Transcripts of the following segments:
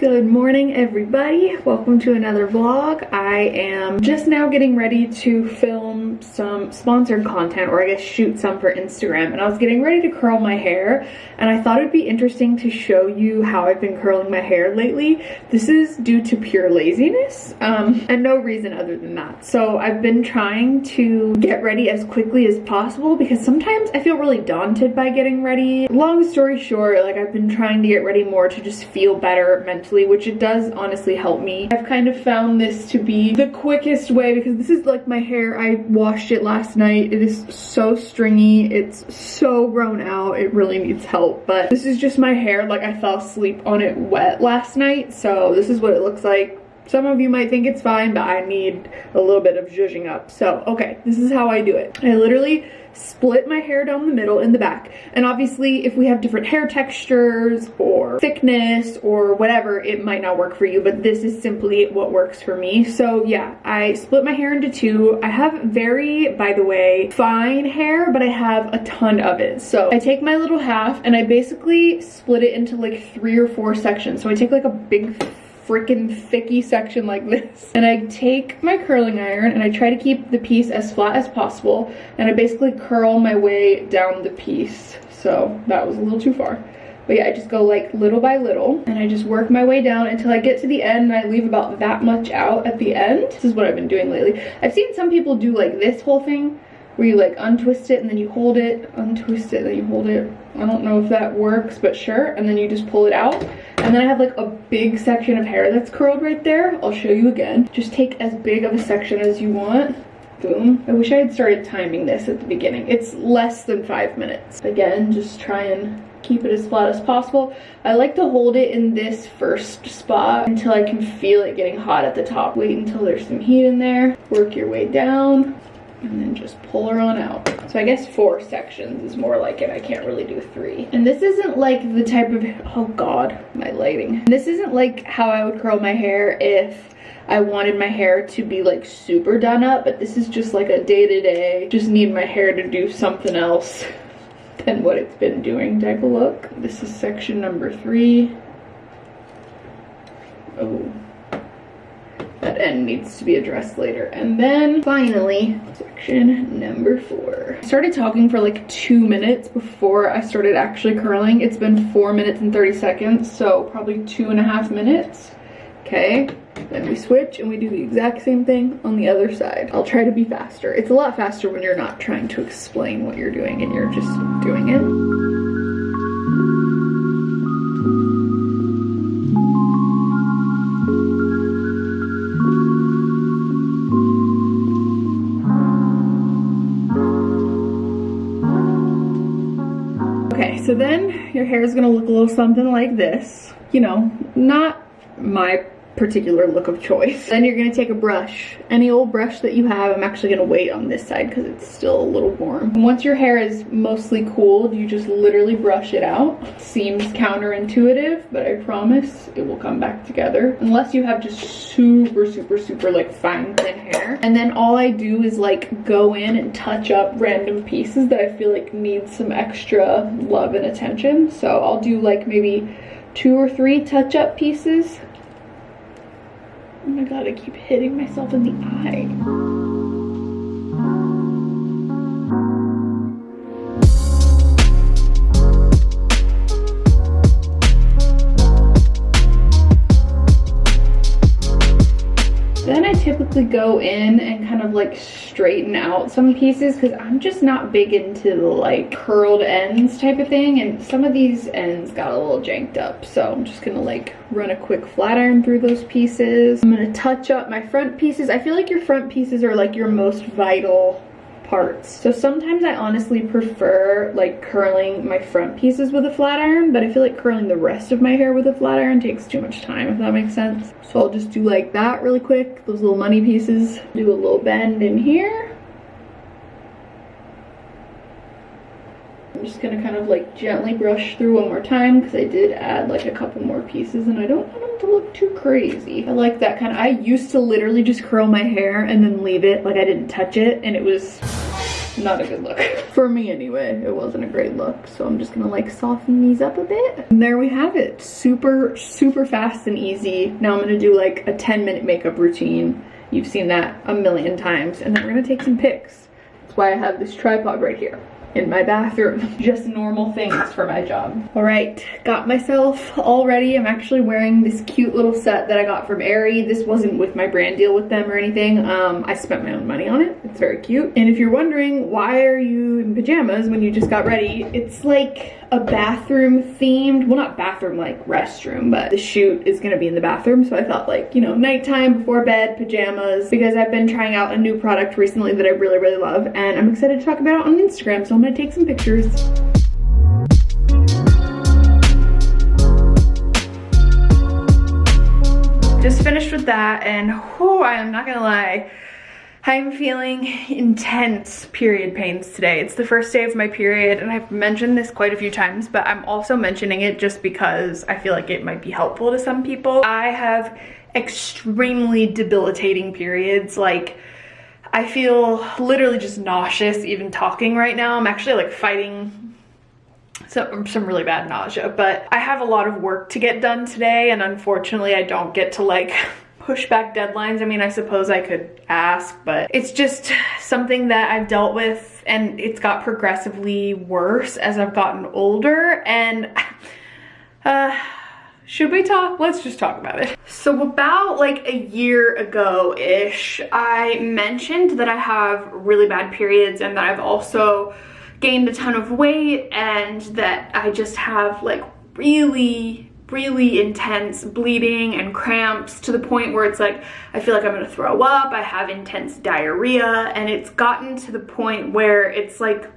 Good morning everybody. Welcome to another vlog. I am just now getting ready to film some sponsored content or I guess shoot some for Instagram and I was getting ready to curl my hair and I thought it'd be interesting to show you how I've been curling my hair lately. This is due to pure laziness um, and no reason other than that. So I've been trying to get ready as quickly as possible because sometimes I feel really daunted by getting ready. Long story short, like I've been trying to get ready more to just feel better mentally mentally, which it does honestly help me. I've kind of found this to be the quickest way because this is like my hair. I washed it last night. It is so stringy. It's so grown out. It really needs help. But this is just my hair. Like I fell asleep on it wet last night. So this is what it looks like some of you might think it's fine, but I need a little bit of zhuzhing up. So, okay, this is how I do it. I literally split my hair down the middle in the back. And obviously, if we have different hair textures or thickness or whatever, it might not work for you, but this is simply what works for me. So yeah, I split my hair into two. I have very, by the way, fine hair, but I have a ton of it. So I take my little half and I basically split it into like three or four sections. So I take like a big freaking thicky section like this. And I take my curling iron and I try to keep the piece as flat as possible. And I basically curl my way down the piece. So that was a little too far. But yeah, I just go like little by little and I just work my way down until I get to the end and I leave about that much out at the end. This is what I've been doing lately. I've seen some people do like this whole thing where you like untwist it and then you hold it, untwist it, then you hold it. I don't know if that works, but sure. And then you just pull it out. And then I have like a big section of hair that's curled right there. I'll show you again. Just take as big of a section as you want. Boom. I wish I had started timing this at the beginning. It's less than five minutes. Again, just try and keep it as flat as possible. I like to hold it in this first spot until I can feel it getting hot at the top. Wait until there's some heat in there. Work your way down and then just pull her on out. So I guess four sections is more like it. I can't really do three. And this isn't like the type of, oh God, my lighting. This isn't like how I would curl my hair if I wanted my hair to be like super done up, but this is just like a day-to-day, just need my hair to do something else than what it's been doing type of look. This is section number three. Oh, end needs to be addressed later. And then finally, section number four. I started talking for like two minutes before I started actually curling. It's been four minutes and 30 seconds, so probably two and a half minutes. Okay, then we switch and we do the exact same thing on the other side. I'll try to be faster. It's a lot faster when you're not trying to explain what you're doing and you're just doing it. So then your hair is gonna look a little something like this. You know, not my particular look of choice. Then you're gonna take a brush, any old brush that you have. I'm actually gonna wait on this side because it's still a little warm. Once your hair is mostly cooled, you just literally brush it out. Seems counterintuitive, but I promise it will come back together. Unless you have just super, super, super like fine thin hair. And then all I do is like go in and touch up random pieces that I feel like need some extra love and attention. So I'll do like maybe two or three touch-up pieces Oh my god, I keep hitting myself in the eye. Typically go in and kind of like straighten out some pieces because I'm just not big into the like curled ends type of thing and some of these ends got a little janked up so I'm just gonna like run a quick flat iron through those pieces. I'm gonna touch up my front pieces. I feel like your front pieces are like your most vital parts. So sometimes I honestly prefer like curling my front pieces with a flat iron, but I feel like curling the rest of my hair with a flat iron takes too much time, if that makes sense. So I'll just do like that really quick, those little money pieces. Do a little bend in here. I'm just gonna kind of like gently brush through one more time because I did add like a couple more pieces and I don't want them to look too crazy. I like that kind of, I used to literally just curl my hair and then leave it like I didn't touch it and it was not a good look. For me anyway, it wasn't a great look. So I'm just gonna like soften these up a bit. And there we have it. Super, super fast and easy. Now I'm gonna do like a 10 minute makeup routine. You've seen that a million times. And then we're gonna take some pics. That's why I have this tripod right here in my bathroom. Just normal things for my job. All right, got myself all ready. I'm actually wearing this cute little set that I got from Aerie. This wasn't with my brand deal with them or anything. Um, I spent my own money on it. It's very cute. And if you're wondering, why are you in pajamas when you just got ready? It's like a bathroom themed, well not bathroom like restroom, but the shoot is gonna be in the bathroom. So I thought like, you know, nighttime before bed, pajamas, because I've been trying out a new product recently that I really, really love and I'm excited to talk about it on Instagram. So I'm gonna take some pictures. Just finished with that and whew, I am not gonna lie, I'm feeling intense period pains today. It's the first day of my period and I've mentioned this quite a few times, but I'm also mentioning it just because I feel like it might be helpful to some people. I have extremely debilitating periods. Like I feel literally just nauseous even talking right now. I'm actually like fighting some, some really bad nausea, but I have a lot of work to get done today and unfortunately I don't get to like push back deadlines. I mean, I suppose I could ask, but it's just something that I've dealt with and it's got progressively worse as I've gotten older and uh, should we talk? Let's just talk about it. So about like a year ago-ish, I mentioned that I have really bad periods and that I've also gained a ton of weight and that I just have like really really intense bleeding and cramps to the point where it's like I feel like I'm gonna throw up I have intense diarrhea and it's gotten to the point where it's like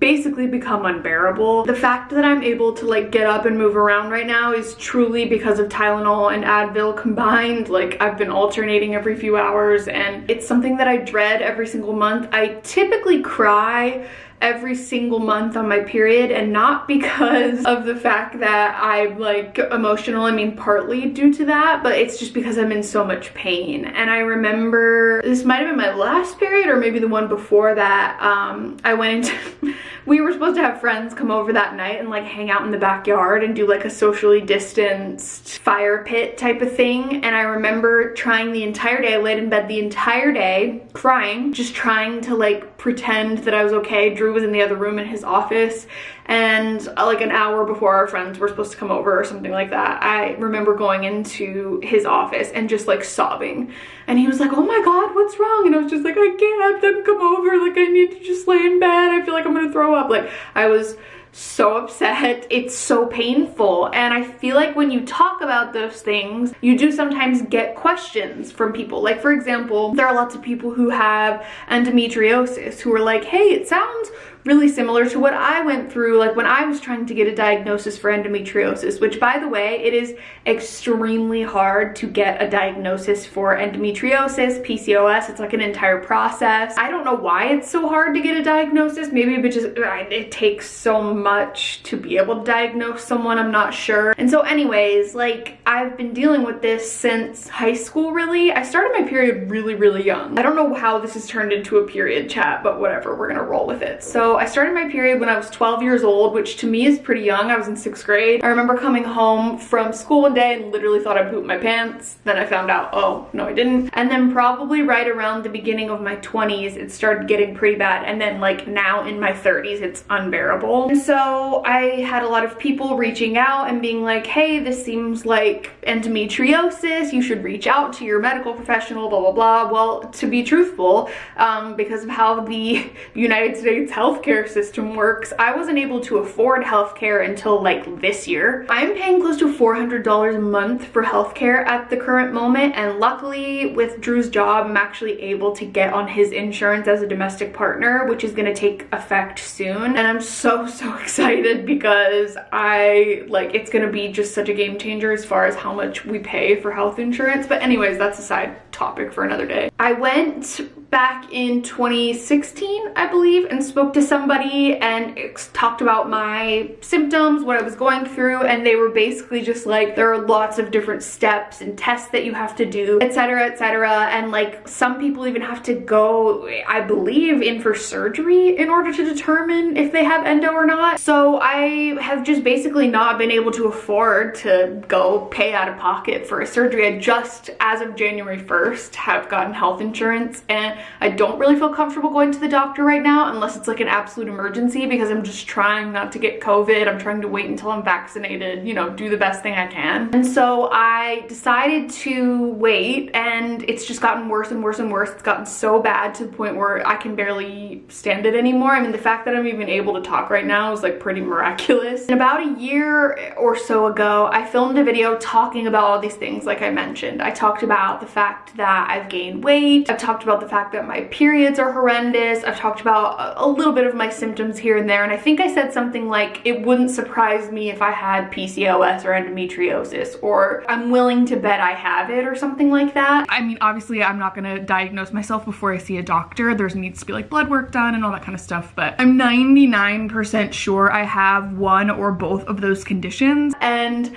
basically become unbearable. The fact that I'm able to like get up and move around right now is truly because of Tylenol and Advil combined. Like I've been alternating every few hours and it's something that I dread every single month. I typically cry every single month on my period and not because of the fact that I'm like emotional I mean partly due to that but it's just because I'm in so much pain. And I remember this might have been my last period or maybe the one before that um, I went into we were supposed to have friends come over that night and like hang out in the backyard and do like a socially distanced fire pit type of thing. And I remember trying the entire day I laid in bed the entire day crying just trying to like pretend that I was okay Drew was in the other room in his office and uh, like an hour before our friends were supposed to come over or something like that I remember going into his office and just like sobbing. And he was like oh my god what's wrong? And I was just like I can't have them come over. Like I need to just lay in bed. I feel like I'm gonna throw up. Like I was so upset. It's so painful. And I feel like when you talk about those things, you do sometimes get questions from people. Like for example, there are lots of people who have endometriosis who are like, hey, it sounds really similar to what I went through like when I was trying to get a diagnosis for endometriosis, which by the way, it is extremely hard to get a diagnosis for endometriosis, PCOS. It's like an entire process. I don't know why it's so hard to get a diagnosis. Maybe it just uh, it takes so much to be able to diagnose someone, I'm not sure. And so anyways, like I've been dealing with this since high school really. I started my period really, really young. I don't know how this has turned into a period chat, but whatever, we're gonna roll with it. So I started my period when I was 12 years old, which to me is pretty young. I was in sixth grade. I remember coming home from school one day and literally thought I pooped my pants. Then I found out, oh, no, I didn't. And then probably right around the beginning of my 20s, it started getting pretty bad. And then like now in my 30s, it's unbearable. And so I had a lot of people reaching out and being like, hey, this seems like endometriosis. You should reach out to your medical professional, blah, blah, blah. Well, to be truthful, um, because of how the United States healthcare healthcare system works, I wasn't able to afford healthcare until like this year. I'm paying close to $400 a month for healthcare at the current moment and luckily with Drew's job, I'm actually able to get on his insurance as a domestic partner, which is gonna take effect soon. And I'm so, so excited because I, like, it's gonna be just such a game changer as far as how much we pay for health insurance. But anyways, that's a side topic for another day. I went back in 2016, I believe, and spoke to somebody and talked about my symptoms, what I was going through, and they were basically just like, there are lots of different steps and tests that you have to do, etc, etc, and like some people even have to go, I believe, in for surgery in order to determine if they have endo or not. So I have just basically not been able to afford to go pay out of pocket for a surgery. I just, as of January 1st, have gotten health insurance and I don't really feel comfortable going to the doctor right now unless it's like an absolute emergency because I'm just trying not to get COVID. I'm trying to wait until I'm vaccinated, you know, do the best thing I can. And so I decided to wait and it's just gotten worse and worse and worse. It's gotten so bad to the point where I can barely stand it anymore. I mean, the fact that I'm even able to talk right now is like pretty miraculous. And about a year or so ago, I filmed a video talking about all these things like I mentioned. I talked about the fact that I've gained weight. I've talked about the fact that my periods are horrendous. I've talked about a little bit of my symptoms here and there. And I think I said something like, it wouldn't surprise me if I had PCOS or endometriosis, or I'm willing to bet I have it or something like that. I mean, obviously I'm not gonna diagnose myself before I see a doctor. There needs to be like blood work done and all that kind of stuff, but I'm 99% sure I have one or both of those conditions. And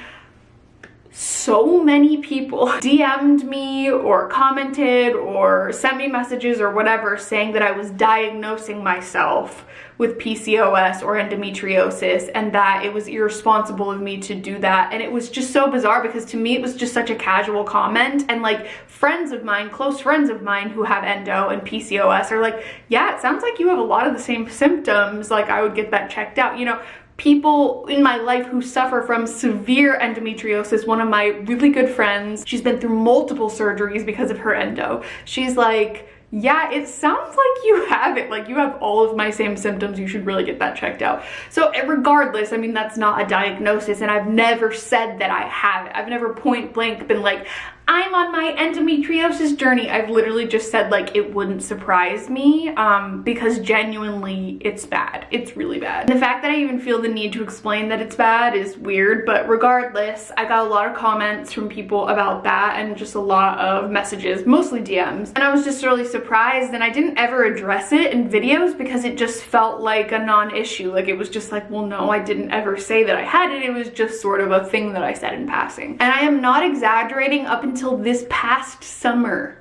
so many people DM'd me or commented or sent me messages or whatever saying that I was diagnosing myself with PCOS or endometriosis and that it was irresponsible of me to do that. And it was just so bizarre because to me it was just such a casual comment. And like friends of mine close friends of mine who have endo and PCOS are like yeah it sounds like you have a lot of the same symptoms. Like I would get that checked out. You know people in my life who suffer from severe endometriosis. One of my really good friends, she's been through multiple surgeries because of her endo. She's like, yeah, it sounds like you have it. Like you have all of my same symptoms. You should really get that checked out. So eh, regardless, I mean, that's not a diagnosis and I've never said that I have it. I've never point blank been like, I'm on my endometriosis journey. I've literally just said like it wouldn't surprise me um, because genuinely it's bad. It's really bad. The fact that I even feel the need to explain that it's bad is weird, but regardless, I got a lot of comments from people about that and just a lot of messages, mostly DMs. And I was just really surprised and I didn't ever address it in videos because it just felt like a non-issue. Like it was just like, well, no, I didn't ever say that I had it. It was just sort of a thing that I said in passing. And I am not exaggerating up until until this past summer.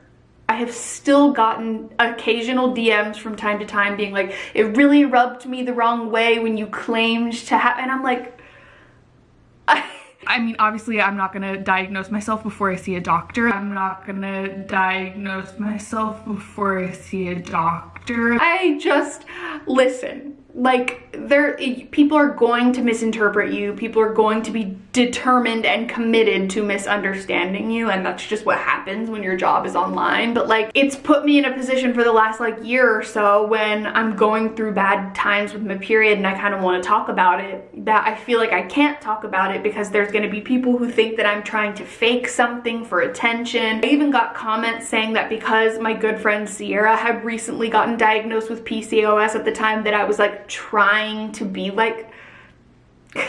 I have still gotten occasional DMs from time to time being like, it really rubbed me the wrong way when you claimed to have, and I'm like, I mean, obviously I'm not gonna diagnose myself before I see a doctor. I'm not gonna diagnose myself before I see a doctor. I just, listen, like there people are going to misinterpret you. People are going to be determined and committed to misunderstanding you and that's just what happens when your job is online. But like it's put me in a position for the last like year or so when i'm going through bad times with my period and i kind of want to talk about it that i feel like i can't talk about it because there's going to be people who think that i'm trying to fake something for attention. I even got comments saying that because my good friend sierra had recently gotten diagnosed with pcos at the time that i was like trying to be like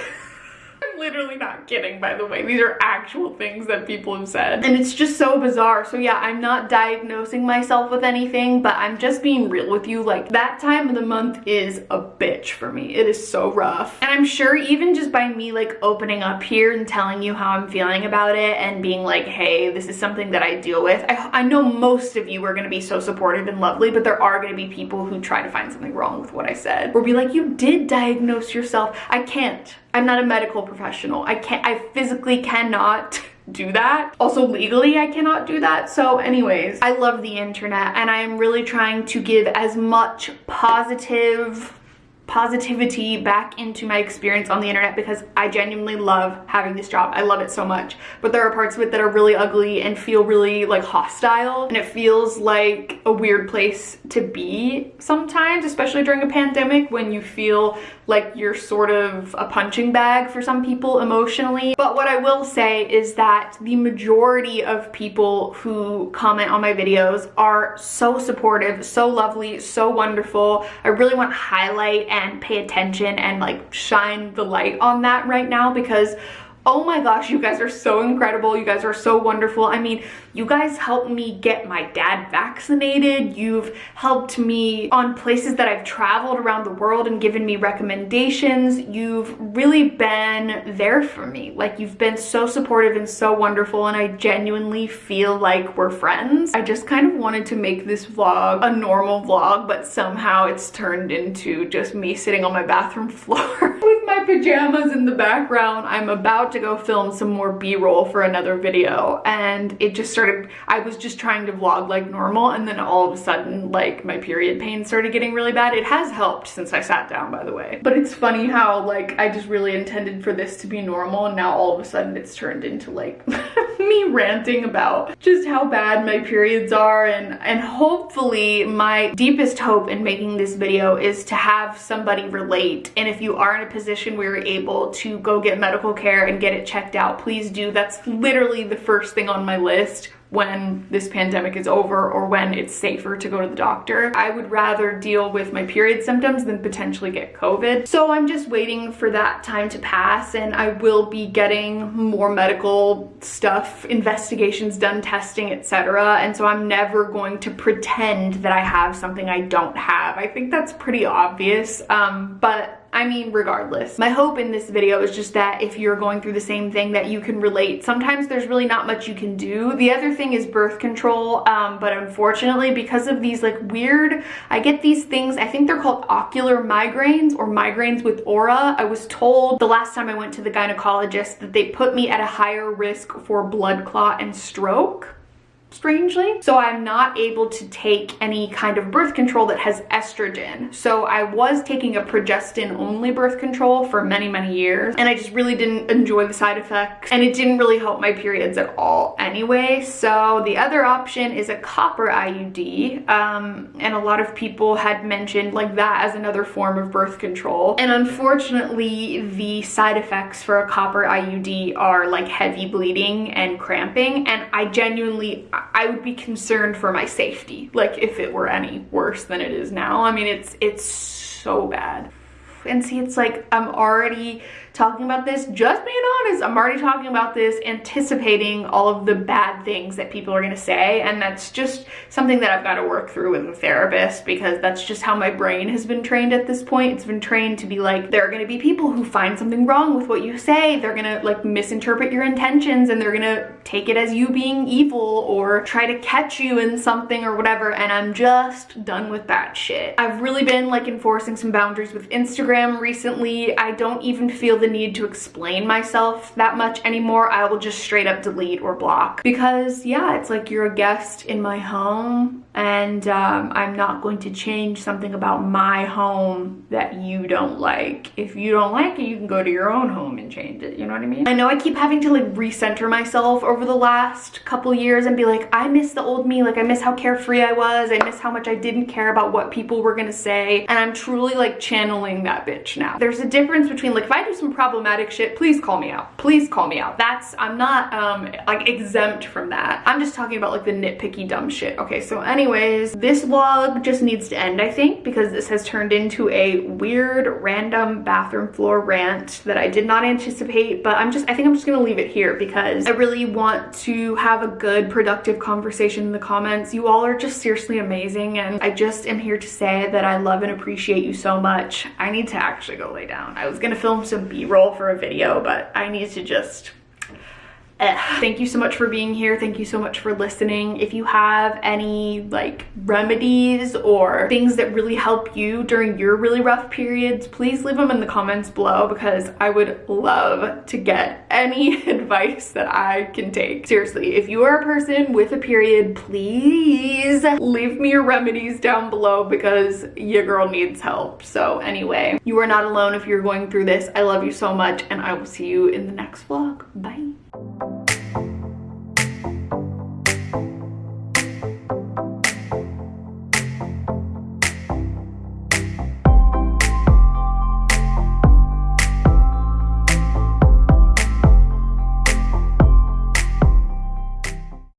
literally not kidding, by the way. These are actual things that people have said. And it's just so bizarre. So yeah, I'm not diagnosing myself with anything, but I'm just being real with you. Like that time of the month is a bitch for me. It is so rough. And I'm sure even just by me like opening up here and telling you how I'm feeling about it and being like, hey, this is something that I deal with. I, I know most of you are gonna be so supportive and lovely, but there are gonna be people who try to find something wrong with what I said. Or be like, you did diagnose yourself. I can't. I'm not a medical professional. I can't, I physically cannot do that. Also legally I cannot do that. So anyways, I love the internet and I am really trying to give as much positive positivity back into my experience on the internet because I genuinely love having this job. I love it so much. But there are parts of it that are really ugly and feel really like hostile and it feels like a weird place to be sometimes, especially during a pandemic when you feel like you're sort of a punching bag for some people emotionally. But what I will say is that the majority of people who comment on my videos are so supportive, so lovely, so wonderful. I really want to highlight and pay attention and like shine the light on that right now because oh my gosh you guys are so incredible. You guys are so wonderful. I mean you guys helped me get my dad vaccinated. You've helped me on places that i've traveled around the world and given me recommendations. You've really been there for me. Like you've been so supportive and so wonderful and i genuinely feel like we're friends. I just kind of wanted to make this vlog a normal vlog but somehow it's turned into just me sitting on my bathroom floor with my pajamas in the background. I'm about to go film some more b-roll for another video and it just started i was just trying to vlog like normal and then all of a sudden like my period pain started getting really bad. It has helped since i sat down by the way. But it's funny how like i just really intended for this to be normal and now all of a sudden it's turned into like me ranting about just how bad my periods are and and hopefully my deepest hope in making this video is to have somebody relate and if you are in a position where you're able to go get medical care and get it checked out, please do. That's literally the first thing on my list when this pandemic is over or when it's safer to go to the doctor. I would rather deal with my period symptoms than potentially get COVID. So I'm just waiting for that time to pass and I will be getting more medical stuff, investigations done, testing, etc. And so I'm never going to pretend that I have something I don't have. I think that's pretty obvious, um, but I mean, regardless. My hope in this video is just that if you're going through the same thing that you can relate. Sometimes there's really not much you can do. The other thing is birth control, um, but unfortunately because of these like weird, I get these things, I think they're called ocular migraines or migraines with aura. I was told the last time I went to the gynecologist that they put me at a higher risk for blood clot and stroke strangely. So I'm not able to take any kind of birth control that has estrogen. So I was taking a progestin only birth control for many, many years and I just really didn't enjoy the side effects and it didn't really help my periods at all anyway. So the other option is a copper IUD um, and a lot of people had mentioned like that as another form of birth control. And unfortunately, the side effects for a copper IUD are like heavy bleeding and cramping and I genuinely I would be concerned for my safety, like if it were any worse than it is now. I mean, it's it's so bad. And see, it's like I'm already talking about this, just being honest, I'm already talking about this, anticipating all of the bad things that people are gonna say. And that's just something that I've gotta work through with a therapist because that's just how my brain has been trained at this point. It's been trained to be like, there are gonna be people who find something wrong with what you say. They're gonna like misinterpret your intentions and they're gonna take it as you being evil or try to catch you in something or whatever. And I'm just done with that shit. I've really been like enforcing some boundaries with Instagram recently. I don't even feel the need to explain myself that much anymore. I will just straight up delete or block because yeah, it's like you're a guest in my home and um, I'm not going to change something about my home that you don't like. If you don't like it, you can go to your own home and change it, you know what I mean? I know I keep having to like recenter myself over the last couple years and be like, I miss the old me, like I miss how carefree I was, I miss how much I didn't care about what people were gonna say, and I'm truly like channeling that bitch now. There's a difference between like, if I do some problematic shit, please call me out. Please call me out. That's, I'm not um, like exempt from that. I'm just talking about like the nitpicky dumb shit. Okay, so anyways, this vlog just needs to end, I think, because this has turned into a weird random bathroom floor rant that I did not anticipate, but I'm just, I think I'm just gonna leave it here because I really want to have a good, productive conversation in the comments. You all are just seriously amazing, and I just am here to say that I love and appreciate you so much. I need to actually go lay down. I was gonna film some b-roll for a video, but I need to just Eh, thank you so much for being here. Thank you so much for listening. If you have any like remedies or things that really help you during your really rough periods, please leave them in the comments below because I would love to get any advice that I can take. Seriously, if you are a person with a period, please leave me your remedies down below because your girl needs help. So anyway, you are not alone if you're going through this. I love you so much and I will see you in the next vlog. Bye. Thank you